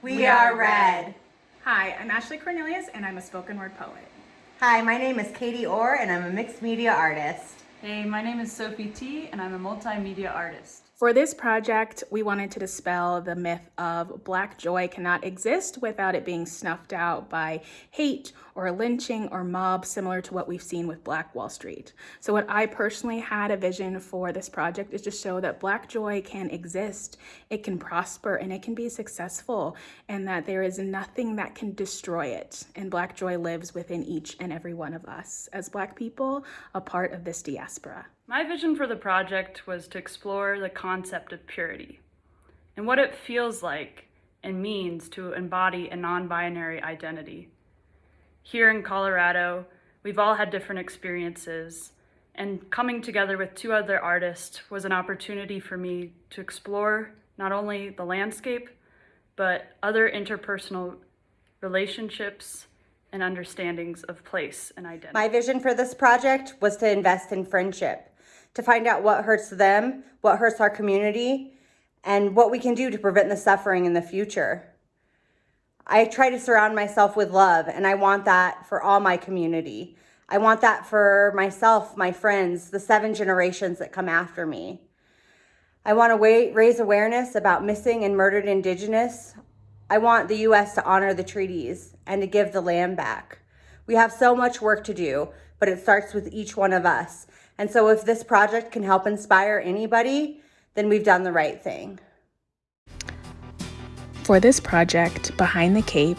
We are red. Hi, I'm Ashley Cornelius and I'm a spoken word poet. Hi, my name is Katie Orr and I'm a mixed media artist. Hey, my name is Sophie T and I'm a multimedia artist. For this project, we wanted to dispel the myth of Black joy cannot exist without it being snuffed out by hate or lynching or mob, similar to what we've seen with Black Wall Street. So what I personally had a vision for this project is to show that Black joy can exist, it can prosper, and it can be successful, and that there is nothing that can destroy it. And Black joy lives within each and every one of us as Black people, a part of this diaspora. My vision for the project was to explore the concept of purity and what it feels like and means to embody a non-binary identity. Here in Colorado, we've all had different experiences and coming together with two other artists was an opportunity for me to explore not only the landscape, but other interpersonal relationships and understandings of place and identity. My vision for this project was to invest in friendship to find out what hurts them, what hurts our community, and what we can do to prevent the suffering in the future. I try to surround myself with love, and I want that for all my community. I want that for myself, my friends, the seven generations that come after me. I want to raise awareness about missing and murdered Indigenous. I want the U.S. to honor the treaties and to give the land back. We have so much work to do, but it starts with each one of us. And so if this project can help inspire anybody, then we've done the right thing. For this project, Behind the Cape,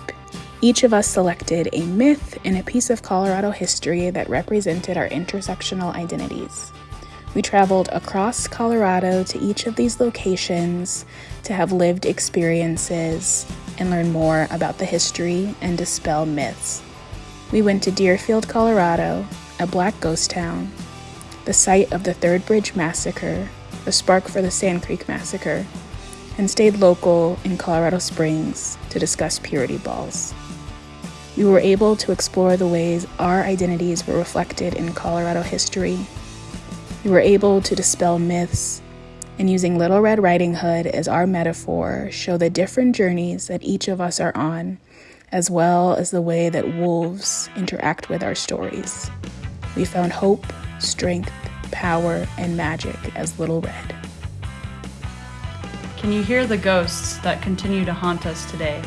each of us selected a myth and a piece of Colorado history that represented our intersectional identities. We traveled across Colorado to each of these locations to have lived experiences and learn more about the history and dispel myths. We went to Dearfield, Colorado, a black ghost town, the site of the Third Bridge Massacre, the spark for the Sand Creek Massacre, and stayed local in Colorado Springs to discuss purity balls. We were able to explore the ways our identities were reflected in Colorado history. We were able to dispel myths and using Little Red Riding Hood as our metaphor, show the different journeys that each of us are on, as well as the way that wolves interact with our stories. We found hope, strength, power, and magic as Little Red. Can you hear the ghosts that continue to haunt us today?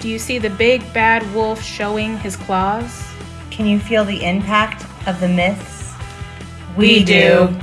Do you see the big bad wolf showing his claws? Can you feel the impact of the myths? We, we do. do.